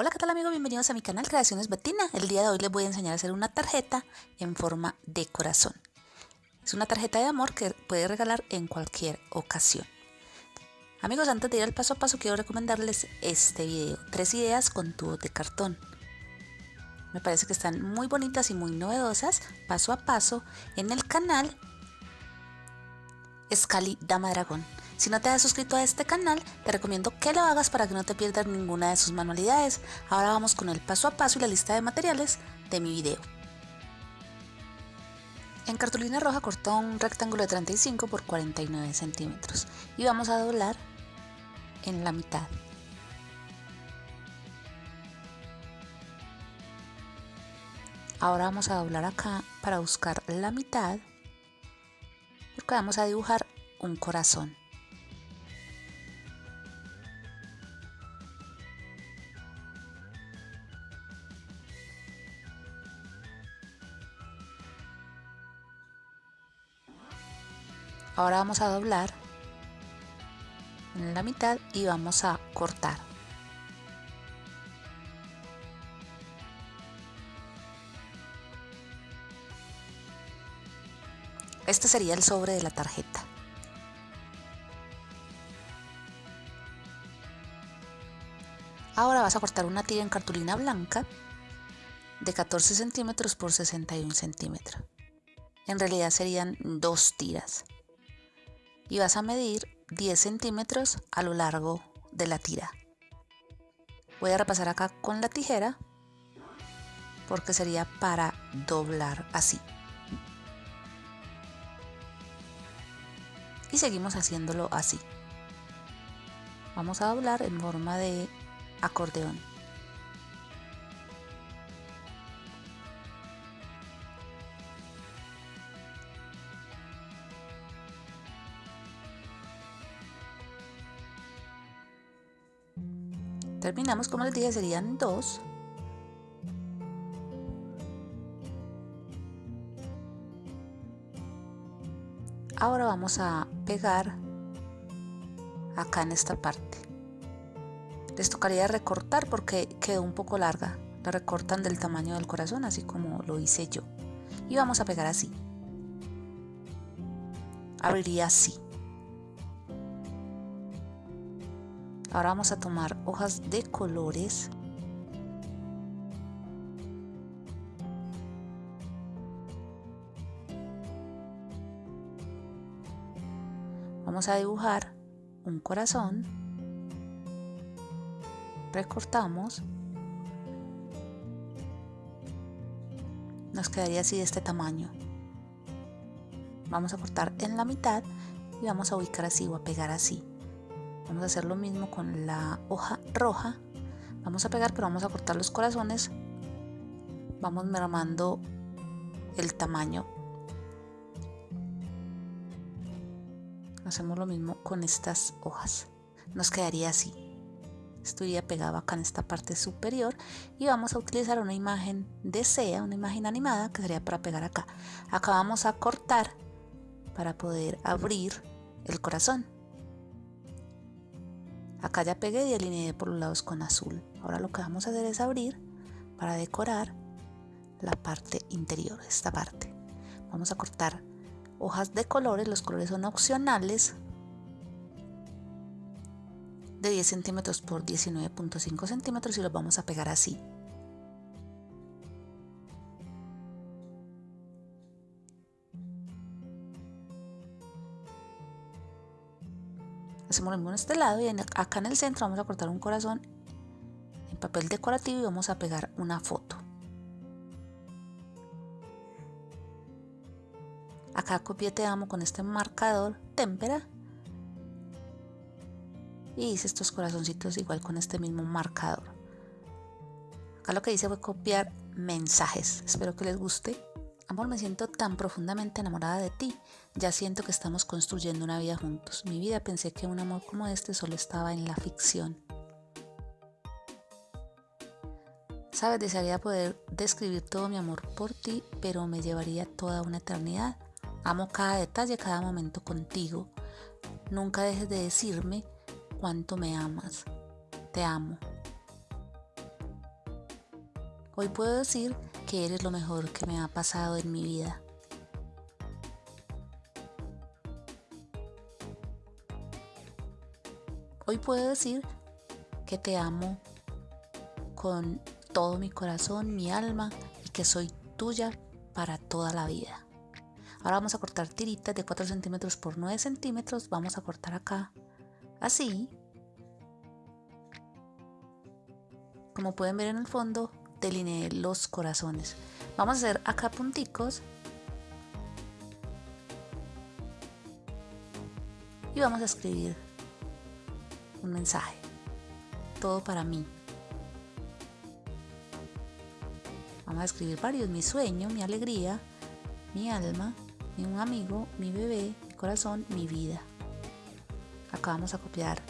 Hola, ¿qué tal amigos? Bienvenidos a mi canal Creaciones Betina. El día de hoy les voy a enseñar a hacer una tarjeta en forma de corazón. Es una tarjeta de amor que puede regalar en cualquier ocasión. Amigos, antes de ir al paso a paso quiero recomendarles este video. Tres ideas con tubos de cartón. Me parece que están muy bonitas y muy novedosas, paso a paso, en el canal Scali Dama Dragón. Si no te has suscrito a este canal, te recomiendo que lo hagas para que no te pierdas ninguna de sus manualidades. Ahora vamos con el paso a paso y la lista de materiales de mi video. En cartulina roja cortó un rectángulo de 35 por 49 centímetros y vamos a doblar en la mitad. Ahora vamos a doblar acá para buscar la mitad porque vamos a dibujar un corazón. Ahora vamos a doblar en la mitad y vamos a cortar. Este sería el sobre de la tarjeta. Ahora vas a cortar una tira en cartulina blanca de 14 centímetros por 61 centímetros. En realidad serían dos tiras y vas a medir 10 centímetros a lo largo de la tira. Voy a repasar acá con la tijera porque sería para doblar así. Y seguimos haciéndolo así. Vamos a doblar en forma de acordeón. Terminamos como les dije serían dos. Ahora vamos a pegar acá en esta parte. Les tocaría recortar porque quedó un poco larga. La recortan del tamaño del corazón así como lo hice yo. Y vamos a pegar así. Abriría así Ahora vamos a tomar hojas de colores. Vamos a dibujar un corazón. Recortamos. Nos quedaría así de este tamaño. Vamos a cortar en la mitad y vamos a ubicar así o a pegar así vamos a hacer lo mismo con la hoja roja. Vamos a pegar pero vamos a cortar los corazones. Vamos mermando el tamaño. Hacemos lo mismo con estas hojas. Nos quedaría así. Esto pegado acá en esta parte superior. Y vamos a utilizar una imagen de sea una imagen animada que sería para pegar acá. Acá vamos a cortar para poder abrir el corazón Acá ya pegué y alineé por los lados con azul. Ahora lo que vamos a hacer es abrir para decorar la parte interior, esta parte. Vamos a cortar hojas de colores, los colores son opcionales de 10 centímetros por 19.5 centímetros y los vamos a pegar así. Hacemos lo mismo en este lado y acá en el centro vamos a cortar un corazón en papel decorativo y vamos a pegar una foto. Acá copié te amo con este marcador témpera. Y hice estos corazoncitos igual con este mismo marcador. Acá lo que hice fue copiar mensajes. Espero que les guste Amor, me siento tan profundamente enamorada de ti. Ya siento que estamos construyendo una vida juntos. Mi vida pensé que un amor como este solo estaba en la ficción. Sabes, desearía poder describir todo mi amor por ti, pero me llevaría toda una eternidad. Amo cada detalle, cada momento contigo. Nunca dejes de decirme cuánto me amas. Te amo. Hoy puedo decir que eres lo mejor que me ha pasado en mi vida. Hoy puedo decir que te amo con todo mi corazón, mi alma y que soy tuya para toda la vida. Ahora vamos a cortar tiritas de 4 centímetros por 9 centímetros. Vamos a cortar acá así. Como pueden ver en el fondo, delineé los corazones. Vamos a hacer acá punticos. Y vamos a escribir un mensaje. Todo para mí. Vamos a escribir varios. Mi sueño, mi alegría, mi alma, mi un amigo, mi bebé, mi corazón, mi vida. Acá vamos a copiar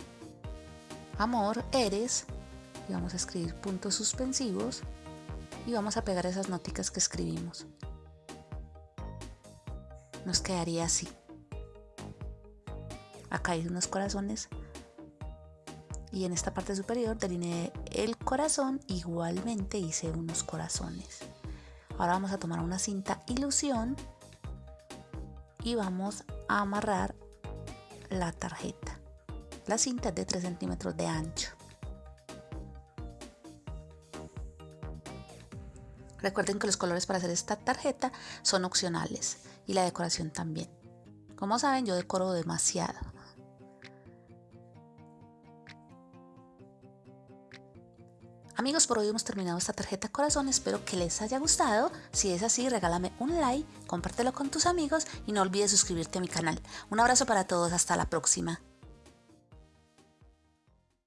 amor, eres. Y vamos a escribir puntos suspensivos. Y vamos a pegar esas noticas que escribimos. Nos quedaría así. Acá hay unos corazones y en esta parte superior delineé el corazón igualmente hice unos corazones ahora vamos a tomar una cinta ilusión y vamos a amarrar la tarjeta la cinta es de 3 centímetros de ancho recuerden que los colores para hacer esta tarjeta son opcionales y la decoración también como saben yo decoro demasiado Amigos, por hoy hemos terminado esta tarjeta corazón, espero que les haya gustado. Si es así, regálame un like, compártelo con tus amigos y no olvides suscribirte a mi canal. Un abrazo para todos, hasta la próxima.